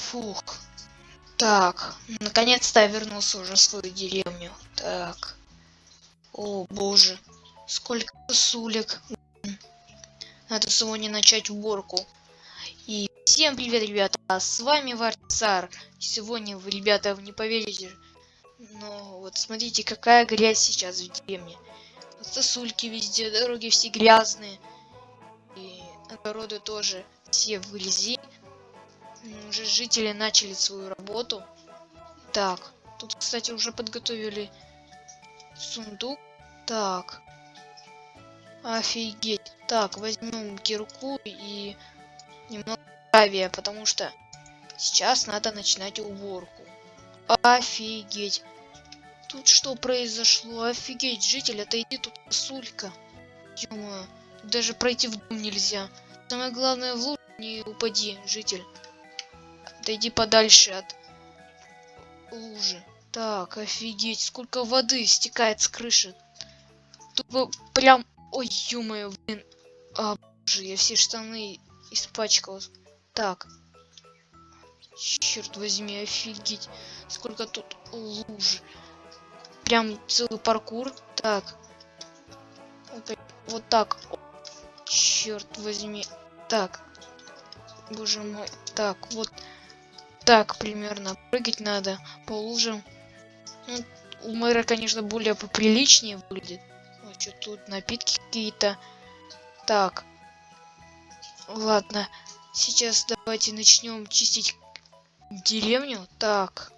Фух. Так, наконец-то я вернулся уже в свою деревню. Так. О, боже. Сколько сулек. Надо сегодня начать уборку. И всем привет, ребята. С вами Варцар. Сегодня вы, ребята, вы не поверите. Но вот смотрите, какая грязь сейчас в деревне. Сосульки везде, дороги все грязные. И огороды тоже все в грязи. Уже жители начали свою работу. Так, тут, кстати, уже подготовили сундук. Так. Офигеть. Так, возьмем кирку и немного гравия, потому что сейчас надо начинать уборку. Офигеть. Тут что произошло? Офигеть, житель, отойди, тут сулька. ё даже пройти в дом нельзя. Самое главное, в лужу не упади, житель. Отойди подальше от лужи. Так, офигеть, сколько воды стекает с крыши. Тут прям... Ой, ё блин. А, боже, я все штаны испачкал. Так. Черт возьми, офигеть. Сколько тут луж. Прям целый паркур. Так. Вот так. Черт возьми. Так. Боже мой. Так, вот так примерно прыгать надо по лужам. Ну, у мэра, конечно, более поприличнее выглядит. Ну, что тут напитки какие-то. Так. Ладно. Сейчас давайте начнем чистить деревню. Так.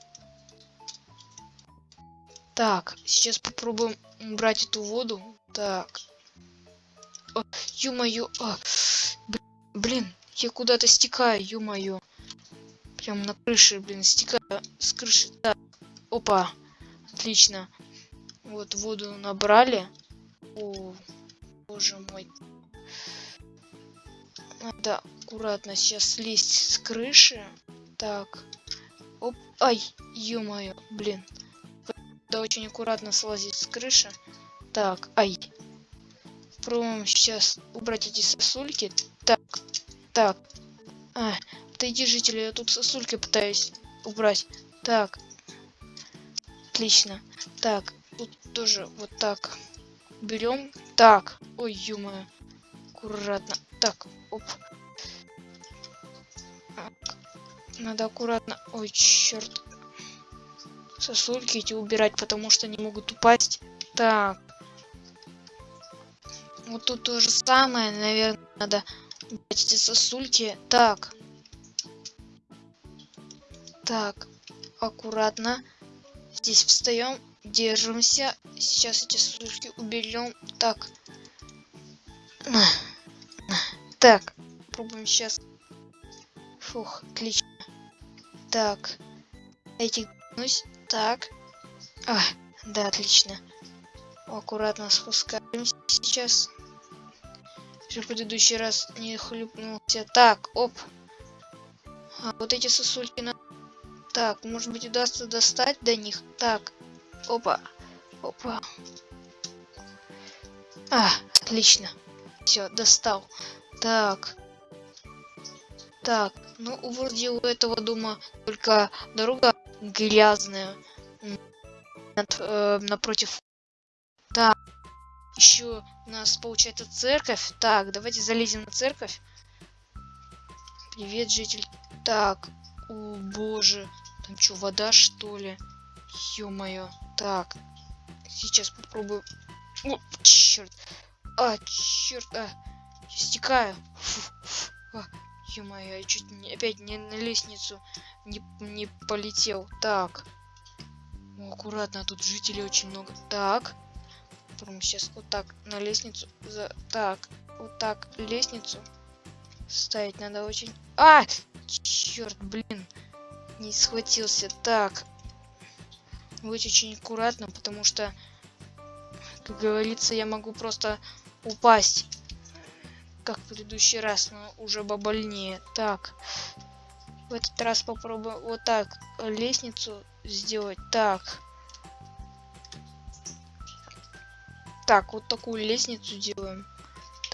Так, сейчас попробуем убрать эту воду. Так. Ё-моё. А, блин, я куда-то стекаю, ё-моё. Прям на крыше, блин, стекаю с крыши. Да. Опа. Отлично. Вот воду набрали. О, боже мой. Надо аккуратно сейчас слезть с крыши. Так. Оп. Ай, ё-моё, блин. Да очень аккуратно слазить с крыши. Так, ай. Пробуем сейчас убрать эти сосульки. Так, так. А, Отойди, жители, я тут сосульки пытаюсь убрать. Так. Отлично. Так, тут тоже вот так. Берем. Так. Ой, ё Аккуратно. Так, оп. Надо аккуратно. Ой, черт. Сосульки эти убирать, потому что они могут упасть. Так. Вот тут то же самое, наверное, надо убрать эти сосульки. Так. Так, аккуратно. Здесь встаем, держимся. Сейчас эти сушки уберем. Так. Так, пробуем сейчас. Фух, отлично. Так. Эти Так. А, да, отлично. Аккуратно спускаемся сейчас. В предыдущий раз не хлюпнулся. Так, оп. А вот эти сосульки надо так, может быть удастся достать до них. Так, опа, опа. А, отлично. Все, достал. Так. Так, ну вроде у этого дома только дорога грязная. Над, э, напротив. Так. Еще у нас получается церковь. Так, давайте залезем на церковь. Привет, житель. Так, о боже. Там что, вода что ли? Ё-моё. Так. Сейчас попробую. О, черт. А, черт. А, я стекаю. А, Ё-моё, я чуть не, опять не на лестницу не, не полетел. Так. О, аккуратно, тут жителей очень много. Так. Попробуем сейчас вот так на лестницу. За... Так. Вот так лестницу ставить надо очень... А! Черт, блин не схватился. Так. Быть очень аккуратно, потому что, как говорится, я могу просто упасть. Как в предыдущий раз, но уже побольнее. Так. В этот раз попробую вот так лестницу сделать. Так. Так, вот такую лестницу делаем.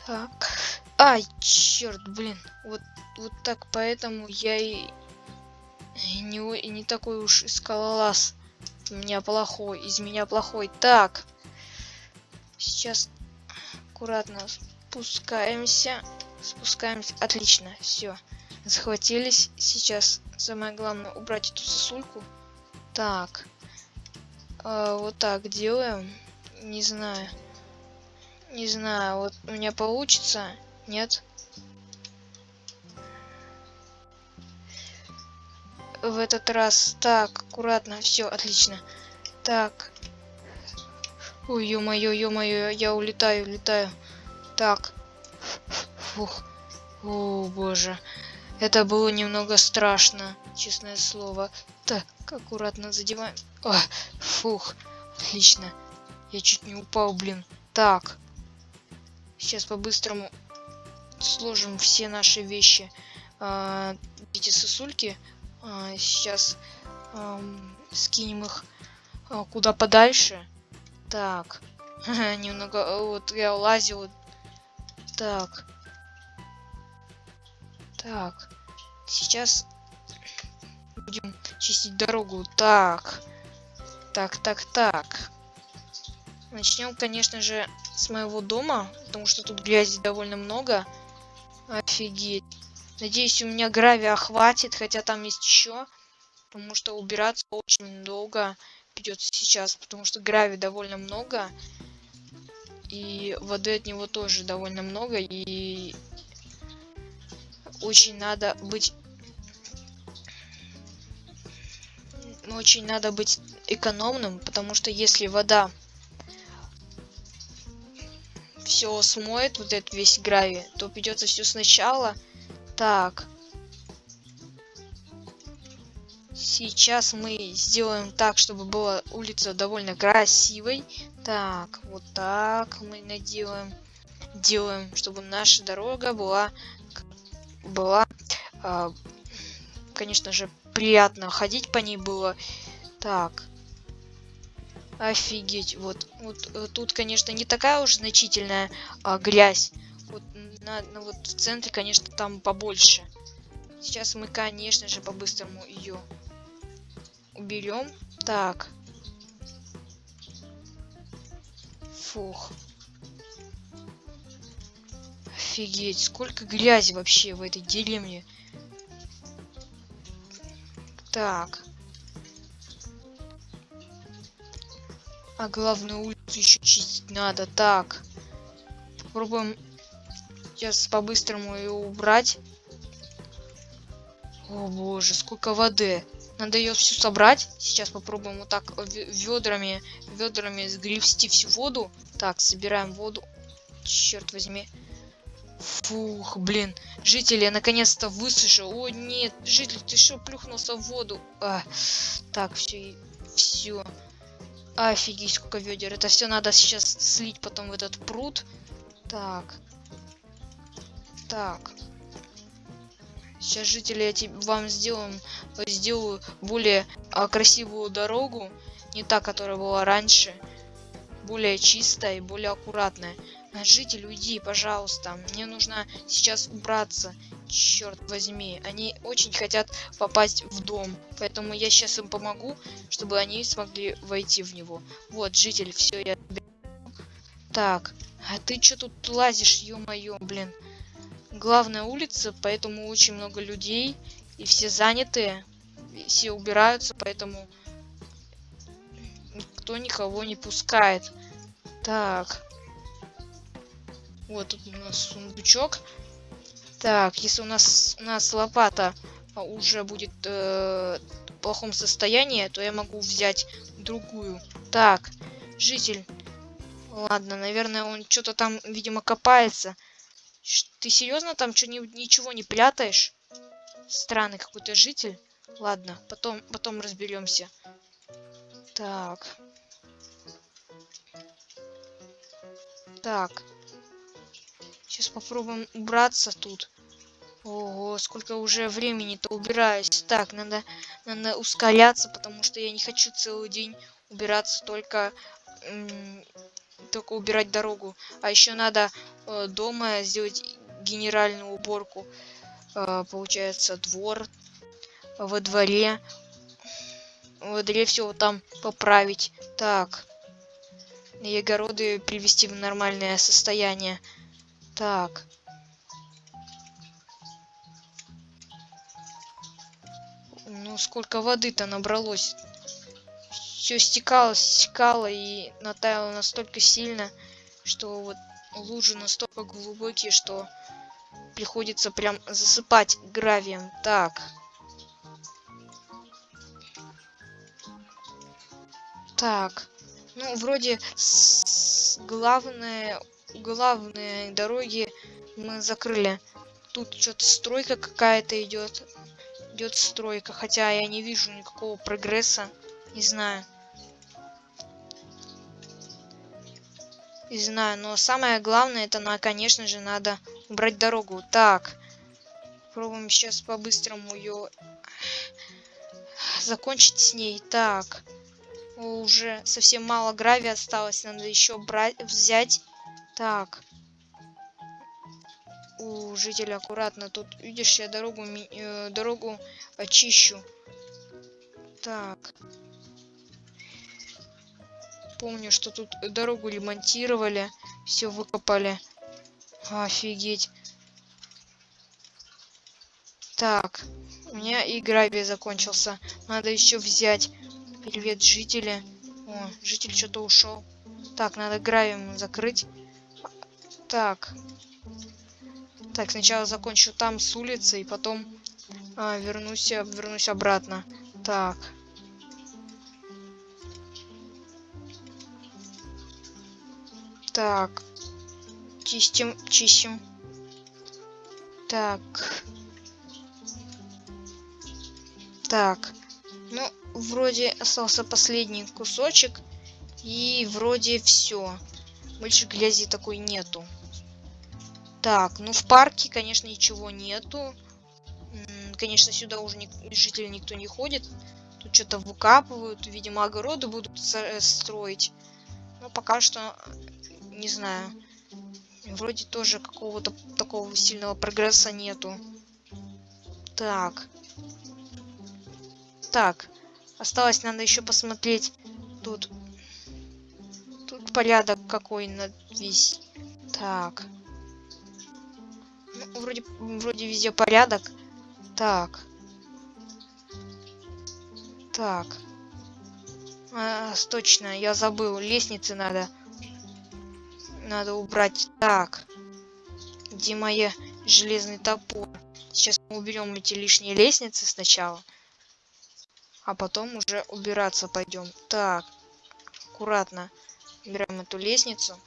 Так. Ай, черт, блин. Вот, вот так поэтому я и Не, о- не такой уж и скалолаз. У меня плохой, из меня плохой. Так. Сейчас аккуратно спускаемся. Спускаемся. Отлично, все. Захватились. Сейчас самое главное убрать эту сосульку. Так. А, вот так делаем. Не знаю. Не знаю, вот у меня получится. Нет? В этот раз. Так, аккуратно. Все, отлично. Так. Ой, ё-моё, ё-моё, я улетаю, улетаю. Так. Фух. О, боже. Это было немного страшно, честное слово. Так, аккуратно задеваем. О, фух. Отлично. Я чуть не упал, блин. Так. Сейчас по-быстрому сложим все наши вещи. А, эти сосульки. А, сейчас скинем их а, куда подальше. Так. Немного... э, Вот я лазил. Так. Так. Сейчас будем чистить дорогу. Так. Так, так, так. Начнем, конечно же, с моего дома, потому что тут грязи довольно много. Офигеть. Надеюсь, у меня гравия хватит, хотя там есть еще. Потому что убираться очень долго придется сейчас, потому что гравия довольно много. И воды от него тоже довольно много. И очень надо быть... Очень надо быть экономным, потому что если вода все смоет, вот этот весь гравий, то придется все сначала. Так. Сейчас мы сделаем так, чтобы была улица довольно красивой. Так, вот так мы наделаем. Делаем, чтобы наша дорога была, была, а, конечно же, приятно ходить по ней было. Так. Офигеть, вот, вот э, тут, конечно, не такая уж значительная а, грязь. На, на- вот в центре, конечно, там побольше. Сейчас мы, конечно же, по-быстрому ее уберем. Так. Фух. Офигеть, сколько грязи вообще в этой деревне. Так. А главную улицу еще чистить надо. Так. Попробуем сейчас по-быстрому ее убрать. О боже, сколько воды. Надо ее всю собрать. Сейчас попробуем вот так ведрами, ведрами сгребсти всю воду. Так, собираем воду. Черт возьми. Фух, блин. Жители, я наконец-то высушил. О, нет, житель, ты что, плюхнулся в воду? А, так, все, все. Офигеть, сколько ведер. Это все надо сейчас слить потом в этот пруд. Так. Так. Сейчас, жители, я вам сделаем, сделаю более а, красивую дорогу. Не та, которая была раньше. Более чистая и более аккуратная. А, Житель, уйди, пожалуйста. Мне нужно сейчас убраться. Черт возьми. Они очень хотят попасть в дом. Поэтому я сейчас им помогу, чтобы они смогли войти в него. Вот, житель, все, я... Так. А ты что тут лазишь, ё-моё, блин. Главная улица, поэтому очень много людей. И все занятые. Все убираются, поэтому никто никого не пускает. Так. Вот тут у нас сундучок. Так, если у нас у нас лопата уже будет э, в плохом состоянии, то я могу взять другую. Так, житель. Ладно, наверное, он что-то там, видимо, копается. Ты серьезно там что ничего не прятаешь? Странный какой-то житель. Ладно, потом, потом разберемся. Так. Так. Сейчас попробуем убраться тут. Ого, сколько уже времени-то убираюсь. Так, надо, надо ускоряться, потому что я не хочу целый день убираться только, только убирать дорогу. А еще надо дома сделать генеральную уборку. Э, получается, двор. во дворе. Во дворе все там поправить. Так. И огороды привести в нормальное состояние. Так. Ну, сколько воды-то набралось. Все стекало, стекало и натаяло настолько сильно, что вот лужи настолько глубокие, что приходится прям засыпать гравием. Так. Так. Ну, вроде главные, главные дороги мы закрыли. Тут что-то стройка какая-то идет. Идет стройка, хотя я не вижу никакого прогресса. Не знаю. Не знаю, но самое главное, это, на, конечно же, надо убрать дорогу. Так, пробуем сейчас по-быстрому ее закончить с ней. Так, уже совсем мало гравия осталось, надо еще брать, взять. Так, у жителя аккуратно. Тут, видишь, я дорогу, э, дорогу очищу. Так. Помню, что тут дорогу ремонтировали. Все выкопали. Офигеть. Так. У меня и гравий закончился. Надо еще взять. Привет, жители. О, житель что-то ушел. Так, надо гравием закрыть. Так. Так, сначала закончу там с улицы, и потом а, вернусь, вернусь обратно. Так. Так. Чистим, чистим. Так. Так. Ну, вроде остался последний кусочек. И вроде все. Больше грязи такой нету. Так, ну в парке, конечно, ничего нету. Конечно, сюда уже ни жители никто не ходит. Тут что-то выкапывают. Видимо, огороды будут э, строить. Но пока что не знаю. Вроде тоже какого-то такого сильного прогресса нету. Так. Так. Осталось, надо еще посмотреть. Тут. Тут порядок какой на весь. Так. Ну, вроде, вроде везде порядок. Так. Так. А, точно, я забыл. Лестницы надо надо убрать. Так. Где моя железный топор? Сейчас мы уберем эти лишние лестницы сначала. А потом уже убираться пойдем. Так. Аккуратно. Убираем эту лестницу.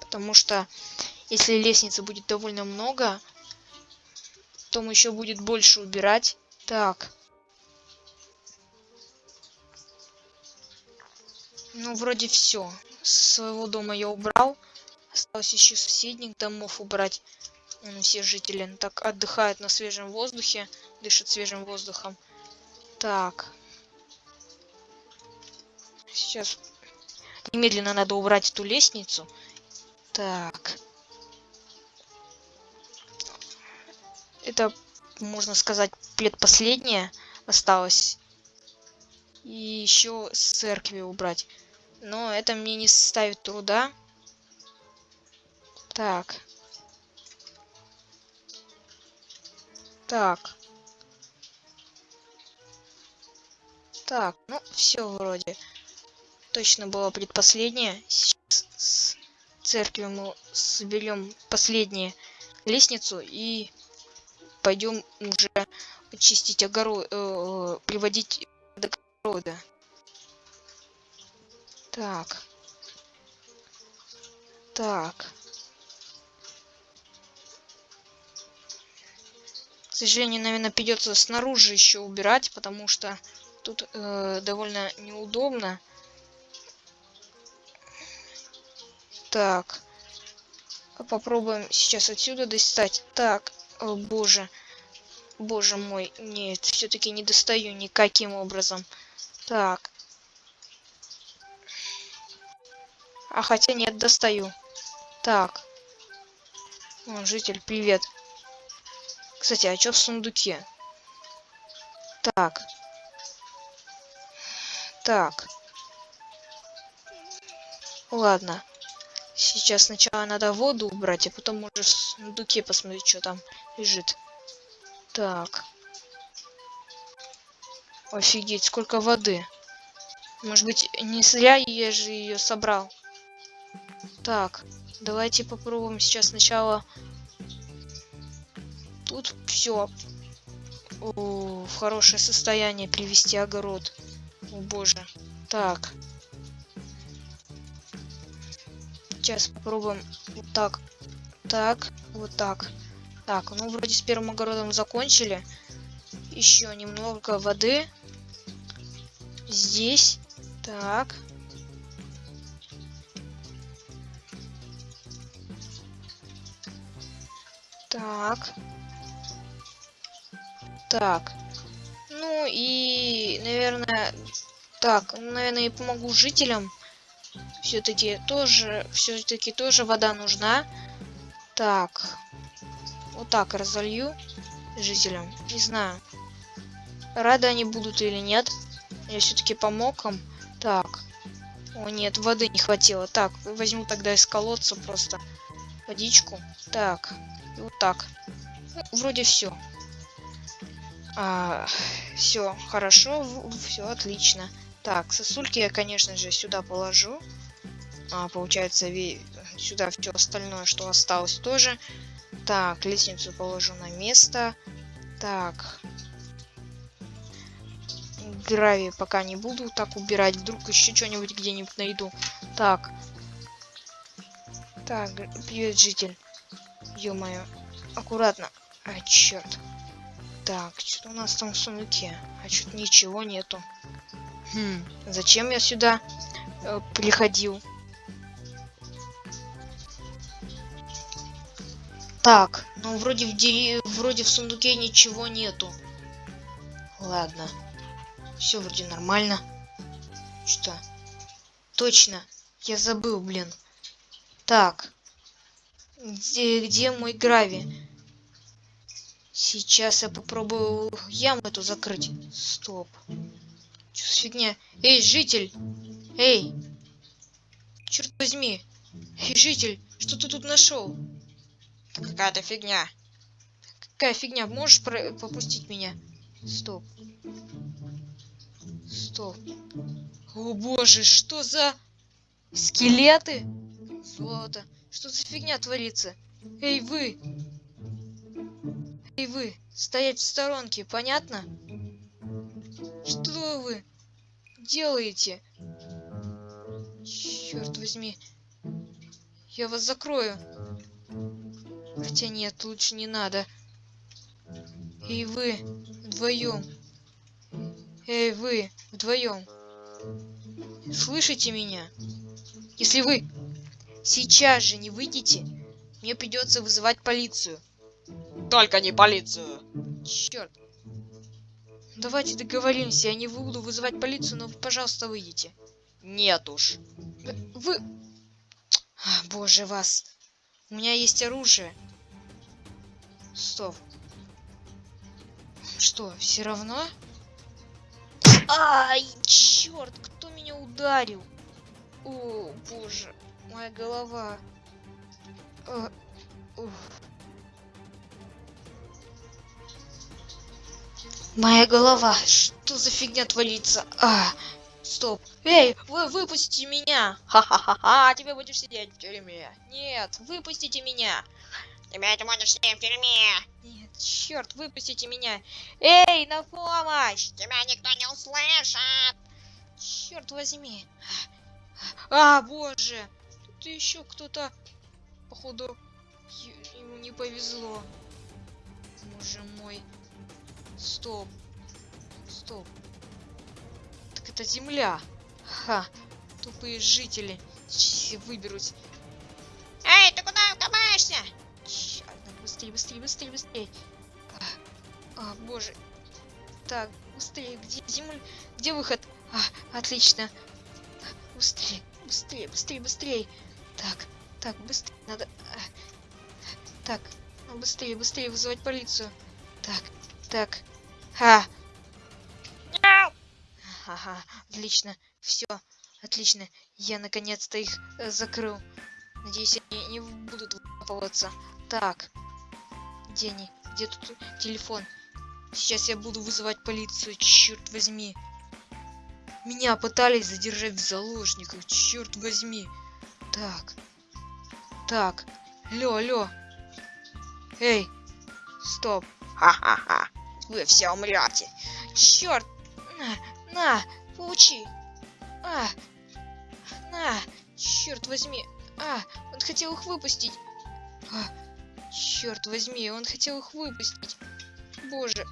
Потому что если лестницы будет довольно много, то мы еще будет больше убирать. Так. Ну, вроде все. С своего дома я убрал. Осталось еще соседних домов убрать. Все жители так отдыхают на свежем воздухе. Дышат свежим воздухом. Так. Сейчас немедленно надо убрать эту лестницу. Так. Это, можно сказать, предпоследнее осталось. И еще церкви убрать. Но это мне не составит труда. Так. Так. Так, ну все вроде. Точно было предпоследнее. Сейчас с церкви мы соберем последнюю лестницу и пойдем уже чистить огород, э, приводить до огорода. Так. Так. К сожалению, наверное, придется снаружи еще убирать, потому что тут э, довольно неудобно. Так. Попробуем сейчас отсюда достать. Так, о, боже. Боже мой, нет, все-таки не достаю никаким образом. Так. А хотя нет, достаю. Так. О, житель, привет. Кстати, а что в сундуке? Так. Так. Ладно. Сейчас сначала надо воду убрать, а потом можешь в сундуке посмотреть, что там лежит. Так. Офигеть, сколько воды. Может быть, не зря я же ее собрал. Так, давайте попробуем сейчас сначала. Тут все в хорошее состояние привести огород. О боже. Так. Сейчас попробуем вот так. Так, вот так. Так, ну вроде с первым огородом закончили. Еще немного воды. Здесь. Так. Так. Так. Ну и, наверное, так, наверное, я помогу жителям. Все-таки тоже, все-таки тоже вода нужна. Так. Вот так разолью жителям. Не знаю. Рады они будут или нет. Я все-таки помог им. Так. О, нет, воды не хватило. Так, возьму тогда из колодца просто водичку. Так. И вот так. Ну, вроде все. А, все, хорошо, все отлично. Так, сосульки я, конечно же, сюда положу. А, получается, сюда все остальное, что осталось, тоже. Так, лестницу положу на место. Так, гравий пока не буду так убирать. Вдруг еще что-нибудь где-нибудь найду. Так. Так, привет, житель. Ё-моё. Аккуратно. А, черт. Так, что у нас там в сундуке? А что-то ничего нету. Хм, зачем я сюда э, приходил? Так, ну вроде в дери... вроде в сундуке ничего нету. Ладно. Все вроде нормально. Что? Точно. Я забыл, блин. Так. Где, где мой грави? Сейчас я попробую яму эту закрыть. Стоп. Что фигня? Эй, житель! Эй! Черт возьми! Эй, житель! Что ты тут нашел? Какая-то фигня. Какая фигня? Можешь пропустить меня? Стоп. Стоп. О боже, что за... Скелеты? Золото. Что за фигня творится? Эй, вы! Эй, вы! Стоять в сторонке, понятно? Что вы делаете? Черт возьми. Я вас закрою. Хотя нет, лучше не надо. Эй, вы! Вдвоем. Эй, вы, вдвоем. Слышите меня? Если вы сейчас же не выйдете, мне придется вызывать полицию. Только не полицию. Черт. Давайте договоримся, я не буду вызывать полицию, но, пожалуйста, выйдите. Нет уж. Вы... А, боже вас. У меня есть оружие. Стоп. Что, все равно? Ай, черт, кто меня ударил? О, боже, моя голова. А, моя голова. Что за фигня творится? А, стоп. Эй, вы выпустите меня. Ха-ха-ха-ха, тебе будешь сидеть в тюрьме. Нет, выпустите меня. Тебя ты можешь сидеть в тюрьме. Нет. Черт, выпустите меня. Эй, на помощь! Тебя никто не услышит. Черт возьми. А, боже. Тут еще кто-то, походу, ему не повезло. Боже мой. Стоп. Стоп. Так это земля. Ха. Тупые жители. Сейчас выберусь. Эй, ты куда копаешься? Черт, быстрее, быстрее, быстрее, быстрее. А, боже. Так, быстрее, где земля? Где выход? А, отлично. Быстрее, быстрее, быстрее, быстрее. Так, так, быстрее, надо... А, Так, ну, быстрее, быстрее вызывать полицию. Так, так. Ха! Ага, отлично. Все, отлично. Я наконец-то их э, закрыл. Надеюсь, они не будут выкапываться. Так. Где они? Где тут телефон? Сейчас я буду вызывать полицию, черт возьми. Меня пытались задержать в заложниках, черт возьми. Так. Так. Алло, алло. Эй. Стоп. Ха-ха-ха. Вы все умрете. Черт. На, на, получи. А. На. Черт возьми. А, он хотел их выпустить. А, черт возьми, он хотел их выпустить. Боже.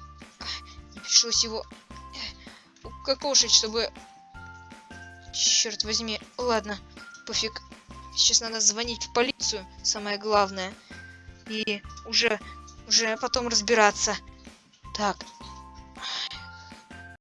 Не пришлось его э, укокошить, чтобы... Черт возьми. Ладно, пофиг. Сейчас надо звонить в полицию, самое главное. И уже, уже потом разбираться. Так,